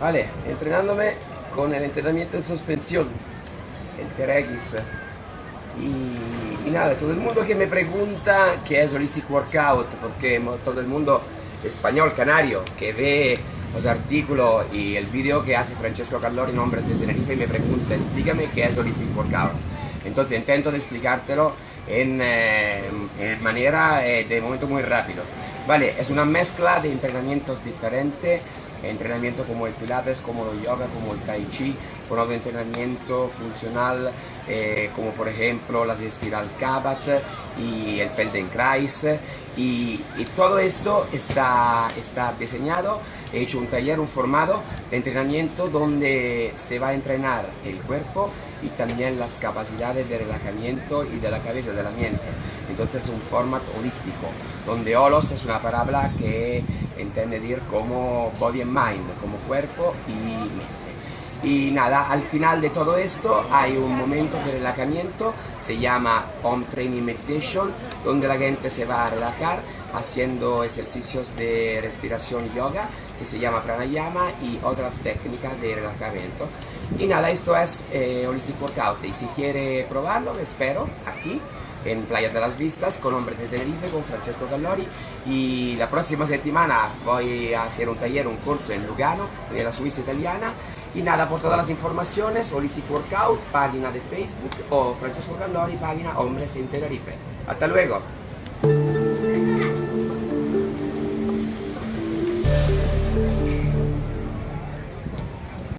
Vale, entrenándome con el entrenamiento en suspensión, el TRX. Y, y, nada, todo el mundo que me pregunta qué es Holistic Workout, porque todo el mundo español, canario, que ve los artículos y el vídeo que hace Francesco Callori, nombre de Tenerife, y me pregunta, explícame qué es Holistic Workout. Entonces intento de explicártelo en, eh, en manera eh, de momento muy rápido. Vale, es una mezcla de entrenamientos diferentes entrenamiento como el pilates, como el yoga, como el tai chi, con otro entrenamiento funcional eh, como por ejemplo las espiral Kabat y el Feldenkrais y, y, todo esto está, está diseñado, he hecho un taller, un formado de entrenamiento donde se va a entrenar el cuerpo y también las capacidades de relajamiento y de la cabeza, de la mente. Entonces es un formato holístico, donde holos es una palabra que entiende decir como body and mind, como cuerpo y mente. Y nada, al final de todo esto hay un momento de relajamiento, se llama Home Training Meditation, donde la gente se va a relajar haciendo ejercicios de respiración yoga, que se llama pranayama, y otras técnicas de relajamiento. Y nada, esto es eh, Holistic Workout, y si quiere probarlo, espero aquí en Playa de las Vistas con Hombres de Tenerife, con Francesco Gallori. Y la próxima semana voy a hacer un taller, un curso en Lugano, en la Suiza italiana y nada, por todas las informaciones, Holistic Workout, página de Facebook o Francesco Gallori, página Hombres en Tenerife. Hasta luego.